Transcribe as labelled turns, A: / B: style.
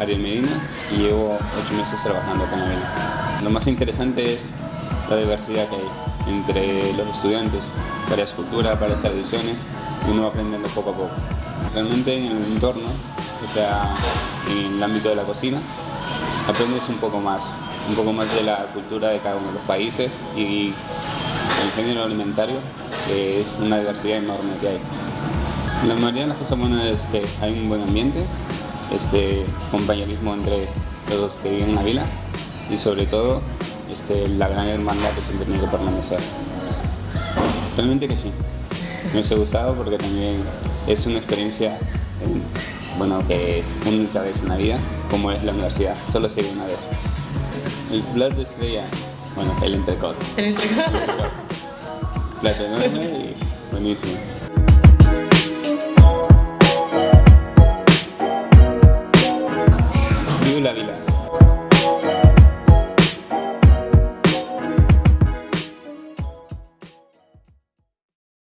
A: Ariel Medina y llevo ocho meses trabajando con Avila. Lo más interesante es la diversidad que hay entre los estudiantes, varias culturas, varias tradiciones y uno va aprendiendo poco a poco. Realmente en el entorno, o sea, en el ámbito de la cocina, aprendes un poco más, un poco más de la cultura de cada uno de los países y el género alimentario, que es una diversidad enorme que hay. La mayoría de las cosas buenas es que hay un buen ambiente, este compañerismo entre los que viven en la vila y sobre todo este, la gran hermandad que siempre tiene que permanecer. Realmente que sí, me ha gustado porque también es una experiencia bueno, que es única vez en la vida, como es la universidad, solo se una vez. El plato estrella, bueno, el entrecot.
B: El entrecot.
A: plato enorme y buenísimo. Viva la vida.